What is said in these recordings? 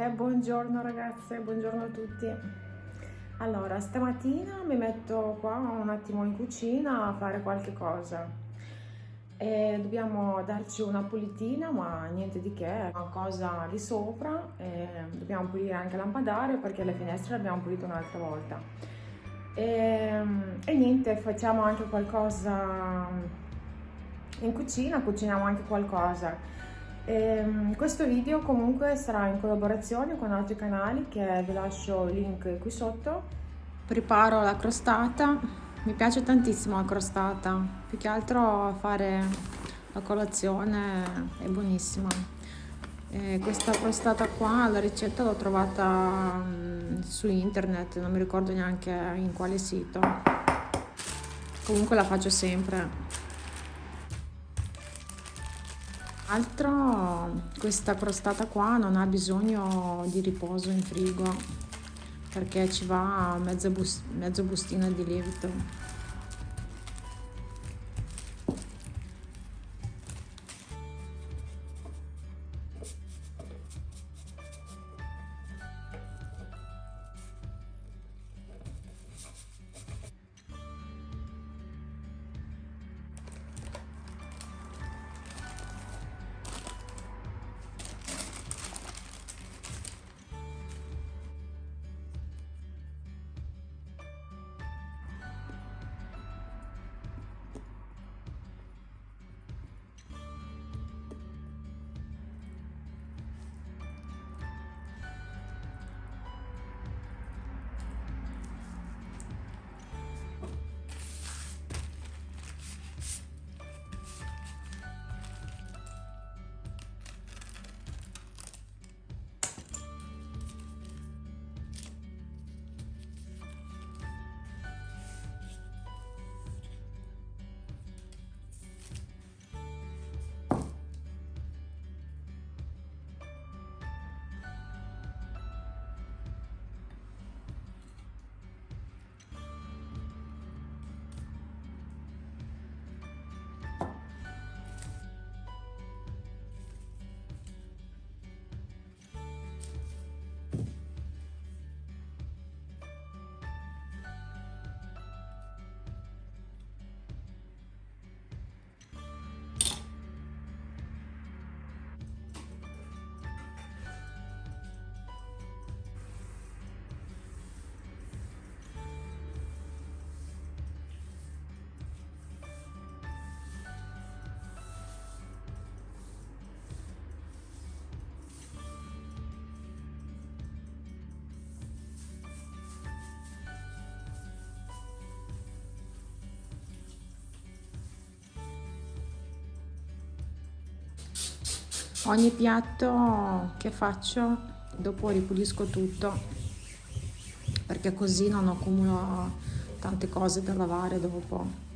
E buongiorno ragazze, buongiorno a tutti. Allora, stamattina mi metto qua un attimo in cucina a fare qualche cosa. E dobbiamo darci una pulitina, ma niente di che, una cosa di sopra. Dobbiamo pulire anche il lampadario perché le finestre le abbiamo pulite un'altra volta. E, e niente, facciamo anche qualcosa in cucina, cuciniamo anche qualcosa. Ehm, questo video comunque sarà in collaborazione con altri canali che vi lascio il link qui sotto. Preparo la crostata, mi piace tantissimo la crostata, più che altro fare la colazione è buonissima. E questa crostata qua, la ricetta l'ho trovata mm, su internet, non mi ricordo neanche in quale sito. Comunque la faccio sempre. Altro, questa crostata qua non ha bisogno di riposo in frigo perché ci va mezzo, bus mezzo bustino di lievito. Ogni piatto che faccio dopo ripulisco tutto perché così non accumulo tante cose da lavare dopo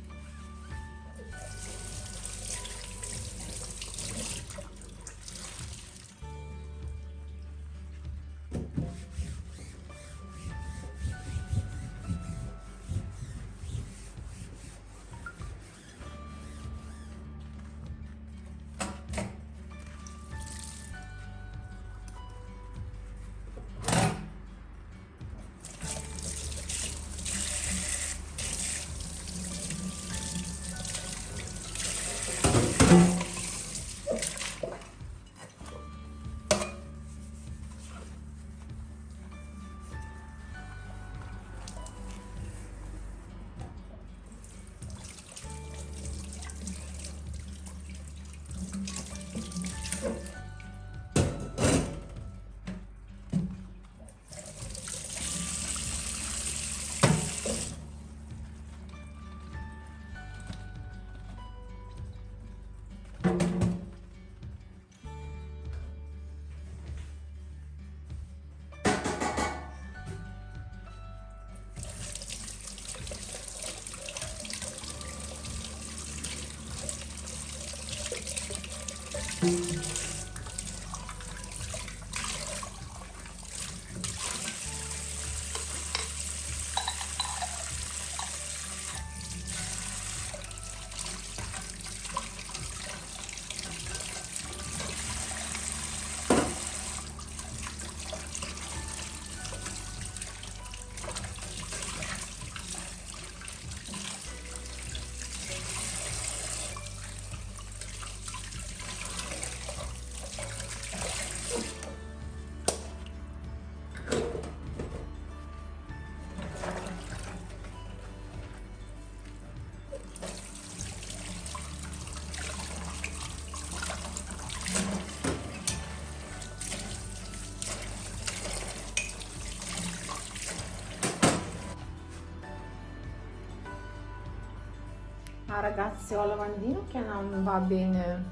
Ah ragazzi ho il lavandino che non va bene,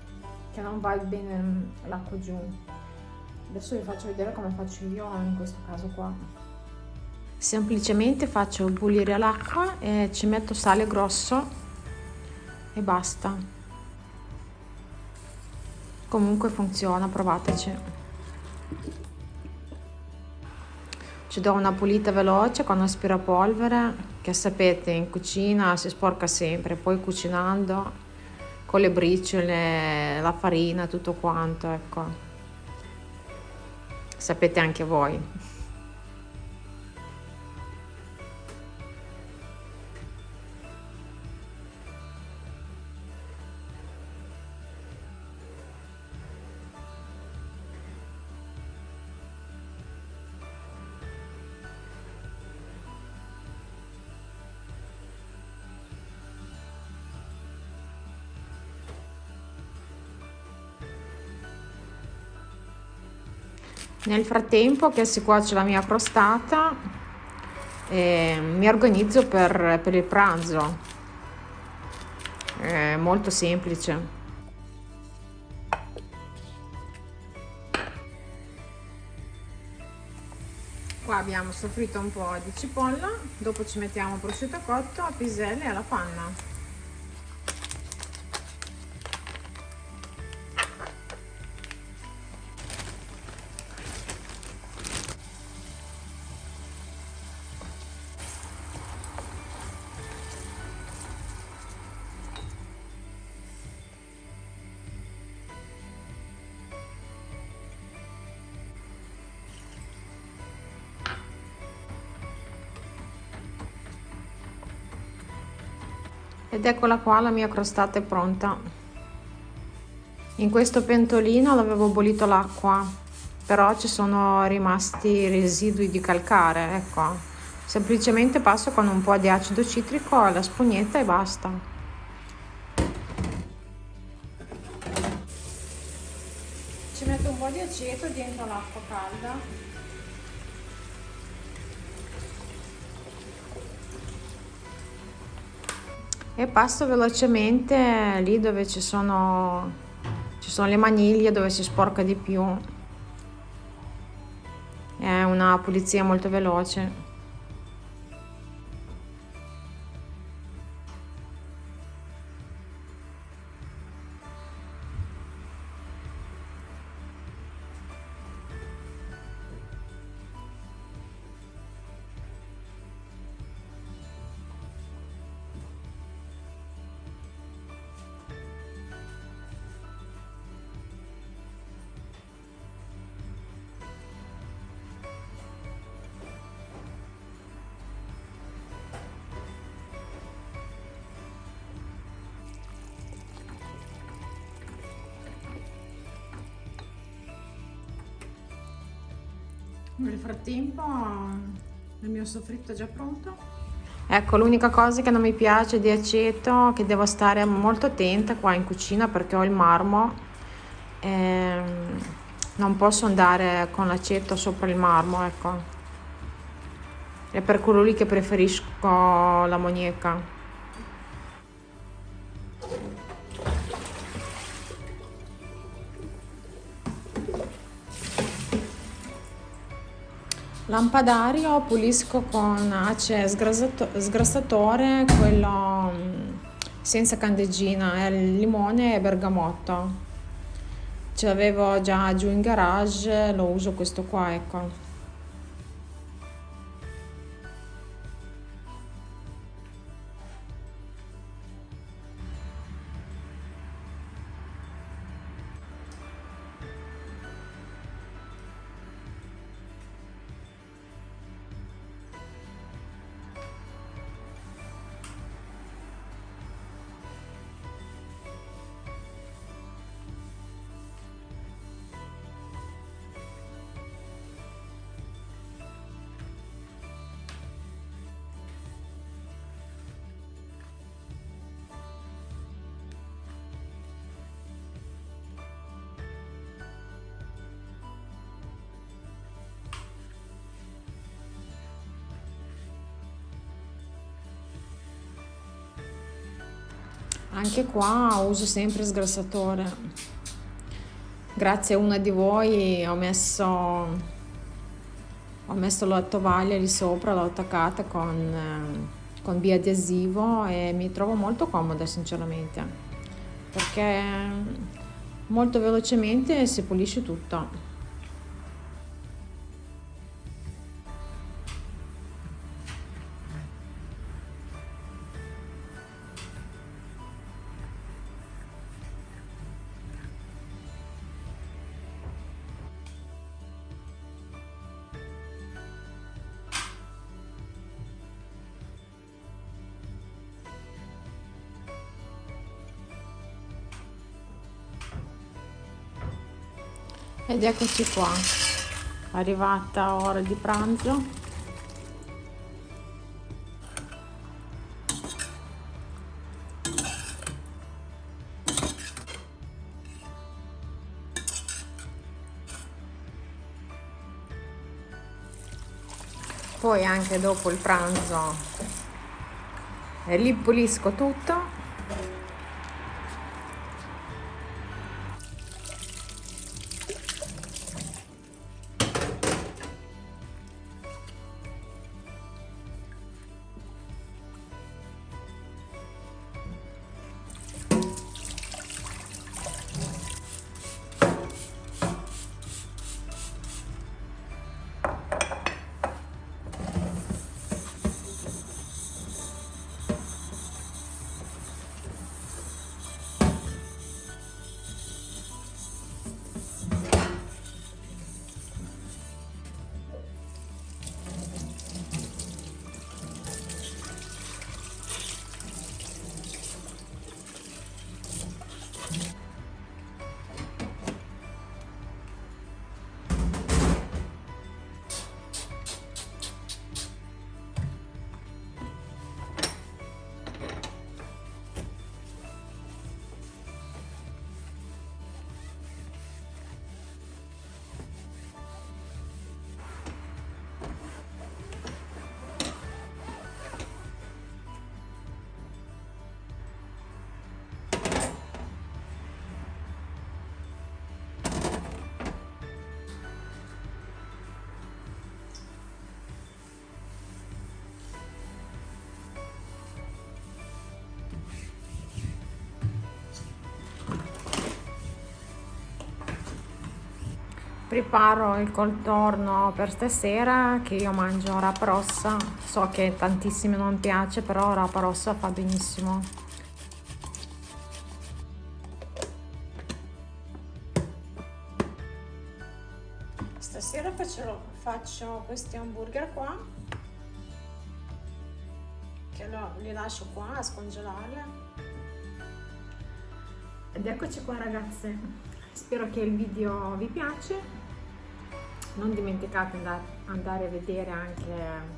che non va bene l'acqua giù. Adesso vi faccio vedere come faccio io in questo caso qua. Semplicemente faccio bollire l'acqua e ci metto sale grosso e basta. Comunque funziona, provateci. Ci do una pulita veloce con aspirapolvere che sapete in cucina si sporca sempre, poi cucinando con le briciole, la farina, tutto quanto, ecco. Sapete anche voi. Nel frattempo che si cuoce la mia crostata, eh, mi organizzo per, per il pranzo. È molto semplice. Qua abbiamo soffritto un po' di cipolla, dopo ci mettiamo prosciutto cotto, piselle e alla panna. Ed eccola qua la mia crostata è pronta. In questo pentolino l'avevo bollito l'acqua però ci sono rimasti residui di calcare ecco. Semplicemente passo con un po' di acido citrico alla spugnetta e basta. Ci metto un po' di aceto dentro l'acqua calda e passo velocemente lì dove ci sono, ci sono le maniglie dove si sporca di più. È una pulizia molto veloce Nel frattempo il mio soffritto è già pronto. Ecco, l'unica cosa che non mi piace di aceto, che devo stare molto attenta qua in cucina perché ho il marmo, e non posso andare con l'aceto sopra il marmo, ecco. È per quello lì che preferisco l'ammoniaca. Lampadario pulisco con ace sgrassatore, quello mm, senza candeggina, limone e bergamotto. Ce l'avevo già giù in garage, lo uso questo qua, ecco. Anche qua uso sempre sgrassatore. Grazie a una di voi ho messo ho messo la tovaglia lì sopra l'ho attaccata con, eh, con biadesivo e mi trovo molto comoda sinceramente. Perché molto velocemente si pulisce tutto ed eccoci qua. Arrivata ora di pranzo. Poi anche dopo il pranzo ripulisco tutto preparo il contorno per stasera che io mangio rapa rossa. So che tantissimi non piace però rapa rossa fa benissimo. Stasera faccio, faccio questi hamburger qua che lo, li lascio qua a scongelare ed eccoci qua ragazze. Spero che il video vi piace non dimenticate di andare a vedere anche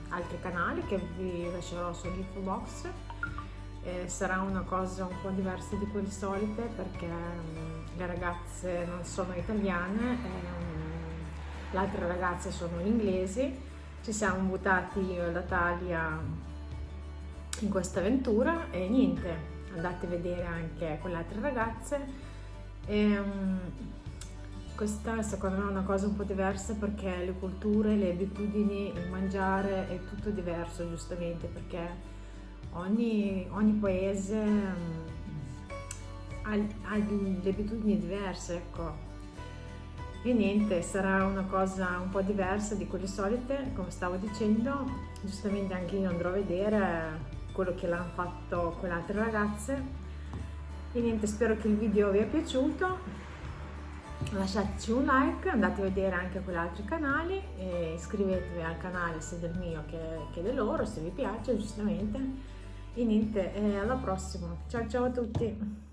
altri canali che vi lascerò sull'info box eh, sarà una cosa un po' diversa di quelle solite perché um, le ragazze non sono italiane um, le altre ragazze sono inglesi. Ci siamo buttati io e la Talia in questa avventura e niente andate a vedere anche quelle altre ragazze. E, um, questa secondo me è una cosa un po' diversa perché le culture, le abitudini, il mangiare è tutto diverso giustamente perché ogni, ogni paese um, ha, ha delle abitudini diverse, ecco. E niente, sarà una cosa un po' diversa di quelle solite, come stavo dicendo, giustamente anche io andrò a vedere quello che l'hanno fatto quelle altre ragazze. E niente, spero che il video vi è piaciuto lasciateci un like, andate a vedere anche quegli altri canali iscrivetevi al canale sia del mio che, che del loro se vi piace giustamente e niente, alla prossima, ciao ciao a tutti!